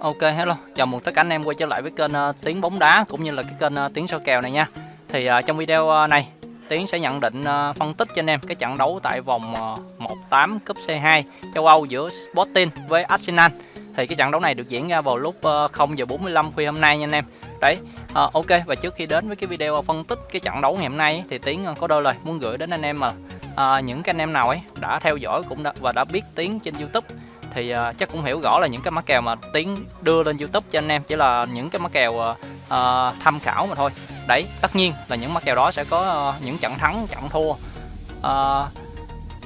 Ok hello, chào mừng tất cả anh em quay trở lại với kênh ờ, uh, Tiếng bóng đá cũng như là cái kênh ờ, uh, Tiếng soi kèo này nha. Thì uh, trong video uh, này Tiến sẽ nhận định uh, phân tích cho anh em cái trận đấu tại vòng uh, 1/8 cúp C2 châu Âu giữa Sporting với Arsenal. Thì cái trận đấu này được diễn ra vào lúc uh, 0 giờ 45 khuya hôm nay nha anh em. Đấy, uh, ok và trước khi đến với cái video phân tích cái trận đấu ngày hôm nay thì Tiến uh, có đôi lời muốn gửi đến anh em mà uh, những cái anh em nào ấy đã theo dõi cũng đã và đã biết Tiến trên YouTube thì uh, chắc cũng hiểu rõ là những cái mã kèo mà tiến đưa lên youtube cho anh em chỉ là những cái mã kèo uh, tham khảo mà thôi. Đấy tất nhiên là những mã kèo đó sẽ có uh, những trận thắng trận thua. Uh,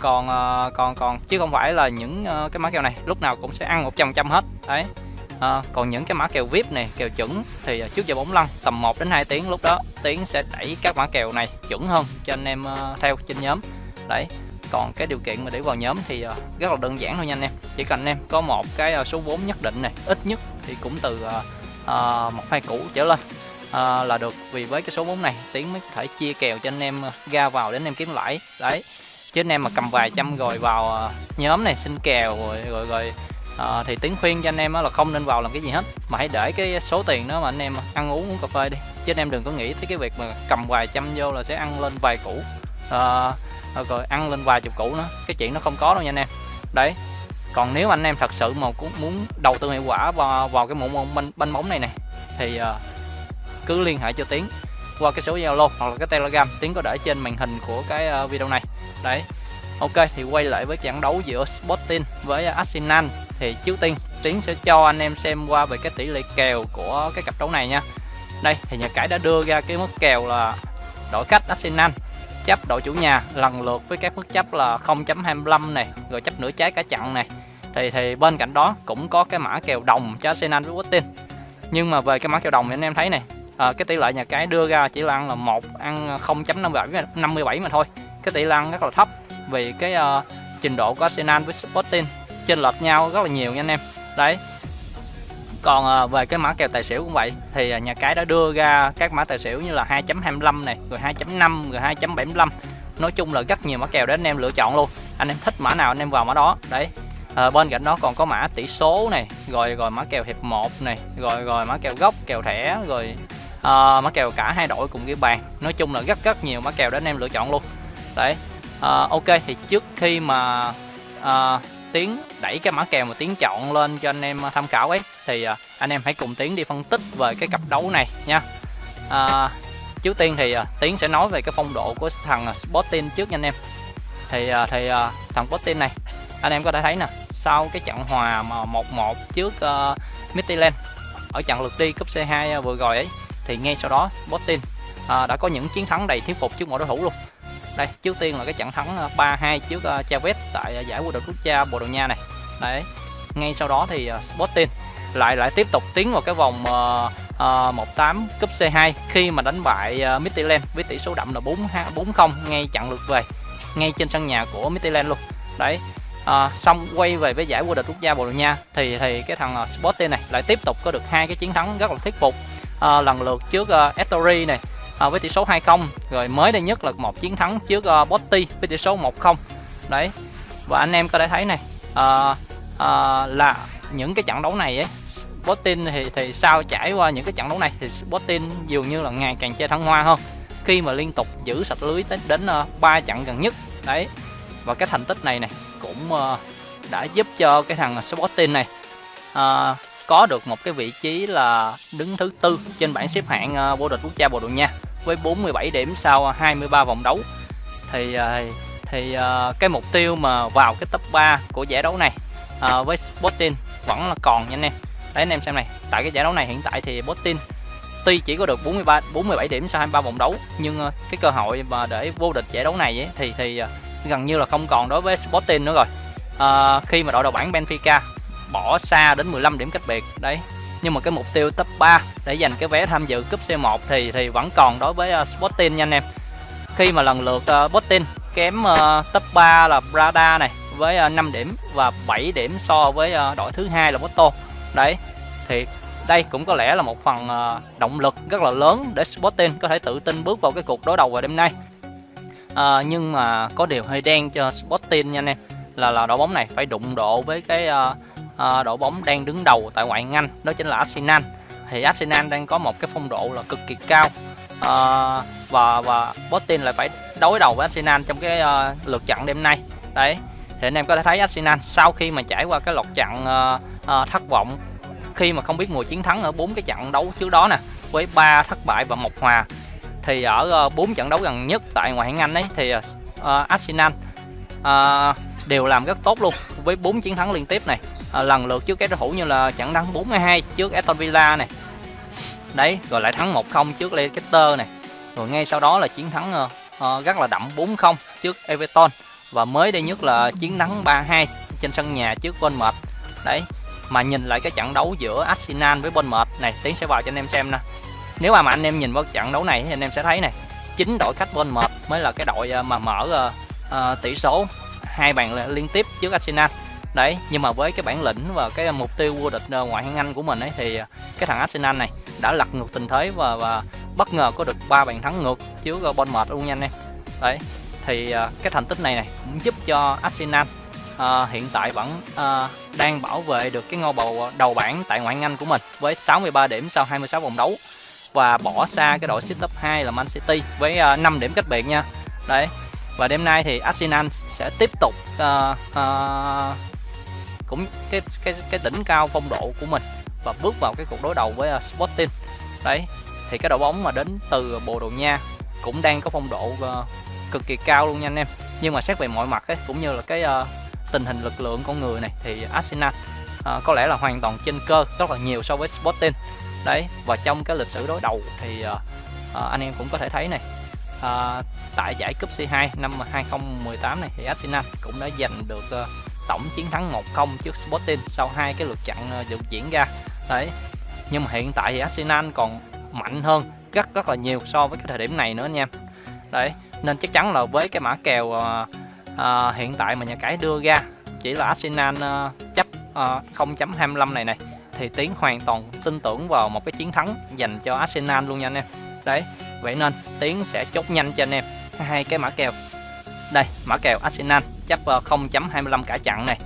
còn uh, còn còn chứ không phải là những uh, cái mã kèo này lúc nào cũng sẽ ăn 100 trăm hết. Đấy. À, còn những cái mã kèo VIP này, kèo chuẩn thì uh, trước giờ bóng lăn tầm 1 đến 2 tiếng lúc đó Tiến sẽ đẩy các mã kèo này chuẩn hơn cho anh em uh, theo trên nhóm. Đấy, còn cái điều kiện mà để vào nhóm thì ờ, rất là đơn giản thôi nha anh em. Chỉ cần anh em có một cái ờ, số vốn nhất định này ít nhất thì cũng từ ờ, một hai củ trở lên là được. Vì với cái số vốn này tiến mới có thể chia kèo cho anh em ra vào để anh em kiếm lãi. Đấy. Chứ anh em mà cầm vài trăm rồi vào nhóm này xin kèo rồi rồi rồi à, thì tiến khuyên cho anh em là không nên vào làm cái gì hết. Mà hãy để cái số tiền đó mà anh em ăn uống uống cà phê đi. Chứ anh em đừng có nghĩ tới cái việc mà cầm vài trăm vô là sẽ ăn lên vài củ. À, Ờ, rồi ăn lên vài chục củ nữa. Cái chuyện nó không có đâu nha anh em. Đấy. Còn nếu anh em thật sự mà cũng muốn đầu tư hiệu quả vào vào cái mũ banh, banh bóng này này thì uh, cứ liên hệ cho tiến qua cái số zalo hoặc là cái telegram. Tiến có để trên màn hình của cái uh, video này. Đấy. Ok thì quay lại với trận đấu giữa Sporting với Arsenal. Thì trước tiên tiến sẽ cho anh em xem qua về cái tỷ lệ kèo của cái cặp đấu này nha. Đây thì nhà cái đã đưa ra cái mức kèo là đổi khách Arsenal chấp đội chủ nhà lần lượt với các mức chấp là 0.25 này rồi chấp nửa trái cả chặn này. Thì thì bên cạnh đó cũng có cái mã kèo đồng cho Arsenal với Wattin nhưng mà về cái mã kèo đồng thì anh em thấy này à, cái tỷ lệ nhà cái đưa ra chỉ là ăn là một ăn 0.57 57 mà thôi. Cái tỷ lệ ăn rất là thấp vì cái uh, trình độ của Arsenal với Sporting chênh lệch nhau rất là nhiều nha anh em. Đấy còn ờ, về cái mã kèo tài xỉu cũng vậy thì ờ, nhà cái đã đưa ra các mã tài xỉu như là 2.25 này rồi 2.5 rồi 2.75 nói chung là rất nhiều mã kèo để anh em lựa chọn luôn. Anh em thích mã nào anh em vào mã đó đấy. À, bên cạnh đó còn có mã tỷ số này rồi rồi mã kèo hiệp 1 này rồi rồi mã kèo gốc kèo thẻ rồi à, mã kèo cả hai đội cùng ghi bàn. Nói chung là rất rất nhiều mã kèo để anh em lựa chọn luôn. Đấy à, ok thì trước khi mà à, tiến đẩy cái mã kèo mà tiến chọn lên cho anh em tham khảo ấy thì à, anh em hãy cùng tiến đi phân tích về cái cặp đấu này nha. À, trước tiên thì à, tiến sẽ nói về cái phong độ của thằng à, Sporting trước nha anh em. Thì thì thằng Sporting này anh em có thể thấy nè sau cái trận hòa mà 1-1 trước uh, Midtjylland ở trận lượt đi cúp C2 vừa rồi ấy thì ngay sau đó Sporting uh, đã có những chiến thắng đầy thuyết phục trước mọi đối thủ luôn. Đây trước tiên là cái trận thắng 3-2 trước uh, Chavez tại giải vô địch quốc gia Bồ Đào Nha này. Đấy ngay sau đó thì uh, Sporting lại lại tiếp tục tiến vào cái vòng uh, uh, 18 cúp C2 khi mà đánh bại uh, Midtjylland với tỷ số đậm là 4 4-0 ngay chặn lượt về ngay trên sân nhà của Midtjylland luôn. Đấy à, xong quay về với giải vô địch quốc gia Bồ Đào Nha thì thì cái thằng ờ, Sporting này lại tiếp tục có được hai cái chiến thắng rất là thuyết phục. À, lần lượt trước uh, Ettori này à, với tỷ số 2-0 rồi mới đây nhất là một chiến thắng trước uh, Botti với tỷ số 1-0 đấy và anh em có thể thấy này à, à, là những cái trận đấu này ấy Botin thì thì sau trải qua những cái trận đấu này? Thì Botin dường như là ngày càng chơi thăng hoa hơn. Khi mà liên tục giữ sạch lưới đến đến ba uh, trận gần nhất. Đấy. Và cái thành tích này này cũng uh, đã giúp cho cái thằng Sporting này uh, có được một cái vị trí là đứng thứ tư trên bảng xếp hạng uh, vô địch quốc gia Bồ Đào Nha với 47 điểm sau 23 vòng đấu. Thì uh, thì uh, cái mục tiêu mà vào cái top 3 của giải đấu này uh, với Sporting vẫn là còn nha anh em đấy anh em xem này tại cái giải đấu này hiện tại thì Sporting tuy chỉ có được 43 47 điểm sau 23 vòng đấu nhưng ờ, cái cơ hội mà để vô địch giải đấu này ấy, thì thì ờ, gần như là không còn đối với Sporting nữa rồi. À, khi mà đội đầu bảng Benfica bỏ xa đến 15 điểm cách biệt đấy. Nhưng mà cái mục tiêu top 3 để giành cái vé tham dự cúp C1 thì thì vẫn còn đối với uh, Sporting nha anh em. Khi mà lần lượt uh, Sporting kém uh, top 3 là Brada này với uh, 5 điểm và 7 điểm so với uh, đội thứ hai là Porto đấy thì đây cũng có lẽ là một phần ờ, động lực rất là lớn để Sporting có thể tự tin bước vào cái cuộc đối đầu vào đêm nay. À, nhưng mà có điều hơi đen cho Sporting nha anh em là là đội bóng này phải đụng độ với cái uh, uh, đội bóng đang đứng đầu tại ngoại hạng Anh đó chính là Arsenal. Thì Arsenal đang có một cái phong độ là cực kỳ cao uh, và và Sporting lại phải đối đầu với Arsenal trong cái uh, lượt trận đêm nay. Đấy thì anh em có thể thấy Arsenal sau khi mà trải qua cái loạt trận uh, uh, thất vọng khi mà không biết mùa chiến thắng ở bốn cái trận đấu trước đó nè với ba thất bại và một hòa thì ở ờ, bốn uh, trận đấu gần nhất tại ngoại hạng Anh ấy thì uh, Arsenal uh, đều làm rất tốt luôn với bốn chiến thắng liên tiếp này. Uh, lần lượt trước các đối thủ như là trận thắng 4-2 trước Aston Villa này. Đấy rồi lại thắng 1-0 trước Leicester này. Rồi ngay sau đó là chiến thắng uh, uh, rất là đậm 4-0 trước Everton và mới đây nhất là chiến thắng 3-2 trên sân nhà trước Bournemouth. Đấy mà nhìn lại cái trận đấu giữa Arsenal với Bournemouth này tiến sẽ vào cho anh em xem nè. Nếu mà, mà anh em nhìn vào trận đấu này thì anh em sẽ thấy này chính đội khách Bournemouth mới là cái đội ờ, mà mở uh, uh, tỷ số hai bàn liên tiếp trước Arsenal. Đấy nhưng mà với cái bản lĩnh và cái mục tiêu vô địch ngoại hạng Anh của mình ấy thì cái thằng Arsenal này đã lật ngược tình thế và và bất ngờ có được ba bàn thắng ngược trước Bournemouth luôn nha anh em. Đấy thì uh, cái thành tích này này cũng giúp cho Arsenal uh, hiện tại vẫn uh, đang bảo vệ được cái ngôi bầu đầu bảng tại ngoại hạng Anh của mình với 63 điểm sau 26 vòng đấu và bỏ xa cái đội xếp top 2 là Man City với uh, 5 điểm cách biệt nha. Đấy và đêm nay thì Arsenal sẽ tiếp tục uh, uh, cũng cái cái cái đỉnh cao phong độ của mình và bước vào cái cuộc đối đầu với uh, Sporting. Đấy thì cái đội bóng mà đến từ Bồ Đào Nha cũng đang có phong độ uh, cực kỳ cao luôn nha anh em. Nhưng mà xét về mọi mặt ấy cũng như là cái uh, tình hình lực lượng con người này thì Arsenal uh, có lẽ là hoàn toàn trên cơ rất là nhiều so với Sporting. Đấy và trong cái lịch sử đối đầu thì uh, uh, anh em cũng có thể thấy này uh, tại giải cúp C2 năm 2018 này thì Arsenal cũng đã giành được uh, tổng chiến thắng 1-0 trước Sporting sau hai cái lượt trận uh, được diễn ra. Đấy nhưng mà hiện tại thì Arsenal còn mạnh hơn rất rất là nhiều so với cái thời điểm này nữa anh em đấy nên chắc chắn là với cái mã kèo uh, uh, hiện tại mà nhà cái đưa ra chỉ là Arsenal uh, chấp uh, 0.25 này này thì Tiến hoàn toàn tin tưởng vào một cái chiến thắng dành cho Arsenal luôn nha anh em. Đấy vậy nên Tiến sẽ chốt nhanh cho anh em hai cái mã kèo. Đây mã kèo Arsenal chấp 0.25 cả chặn này.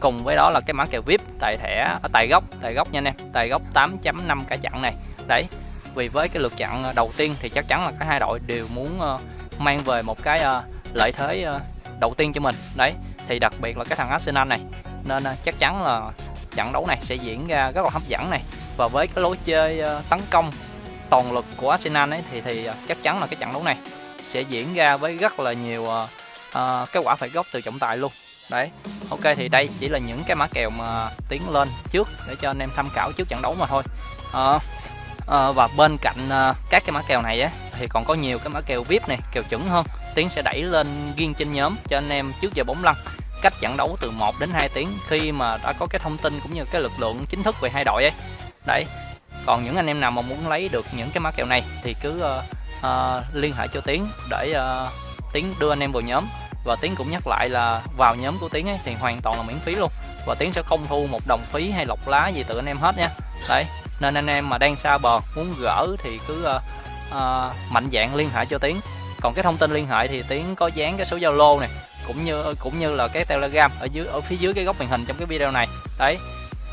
Cùng với đó là cái mã kèo VIP tại thẻ ở tại gốc tại gốc nha anh em tại gốc 8.5 cả chặn này. Đấy vì với cái lượt chặn đầu tiên thì chắc chắn là cả hai đội đều muốn uh, mang về một cái uh, lợi thế uh, đầu tiên cho mình. Đấy thì đặc biệt là cái thằng Arsenal này. Nên uh, chắc chắn là trận đấu này sẽ diễn ra rất là hấp dẫn này. Và với cái lối chơi uh, tấn công toàn lực của Arsenal ấy thì thì chắc chắn là cái trận đấu này sẽ diễn ra với rất là nhiều uh, uh, cái quả phạt góc từ trọng tài luôn. Đấy ok thì đây chỉ là những cái mã kèo mà tiến lên trước để cho anh em tham khảo trước trận đấu mà thôi. Uh, uh, và bên cạnh uh, các cái mã kèo này á thì còn có nhiều cái mã kèo vip này kèo chuẩn hơn. Tiến sẽ đẩy lên riêng trên nhóm cho anh em trước giờ bóng lăn. Cách trận đấu từ 1 đến 2 tiếng khi mà đã có cái thông tin cũng như cái lực lượng chính thức về hai đội ấy. Đấy còn những anh em nào mà muốn lấy được những cái mã kèo này thì cứ uh, uh, liên hệ cho tiến để uh, tiến đưa anh em vào nhóm. Và tiến cũng nhắc lại là vào nhóm của tiến ấy thì hoàn toàn là miễn phí luôn. Và tiến sẽ không thu một đồng phí hay lọc lá gì từ anh em hết nha. Đấy nên anh em mà đang xa bờ muốn gỡ thì cứ uh, uh, mạnh dạng liên hệ cho tiến. Còn cái thông tin liên hệ thì tiến có dán cái số zalo này cũng như cũng như là cái telegram ở dưới ở phía dưới cái góc màn hình trong cái video này. Đấy.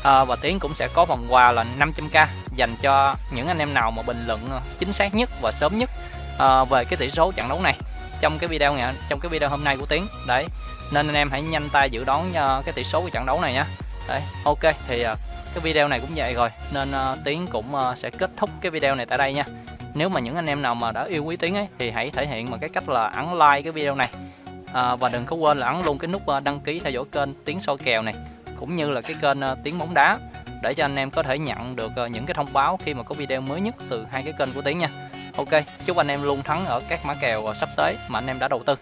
À, và tiến cũng sẽ có phần quà là 500k dành cho những anh em nào mà bình luận ờ, chính xác nhất và sớm nhất à, về cái tỷ số trận đấu này trong cái video ngày trong cái video hôm nay của tiến. Đấy. Nên anh em hãy nhanh tay dự đoán uh, cái tỷ số của trận đấu này nhé đấy. Ok thì uh, cái video này cũng vậy rồi. Nên uh, tiến cũng uh, sẽ kết thúc cái video này tại đây nha nếu mà những anh em nào mà đã yêu quý tiến ấy thì hãy thể hiện bằng cái cách là ấn like cái video này. À, và đừng có quên là ấn luôn cái nút à, đăng ký theo dõi kênh tiến soi kèo này cũng như là cái kênh à, tiếng bóng đá để cho anh em có thể nhận được à, những cái thông báo khi mà có video mới nhất từ hai cái kênh của tiếng nha. Ok chúc anh em luôn thắng ở các mã kèo sắp tới mà anh em đã đầu tư.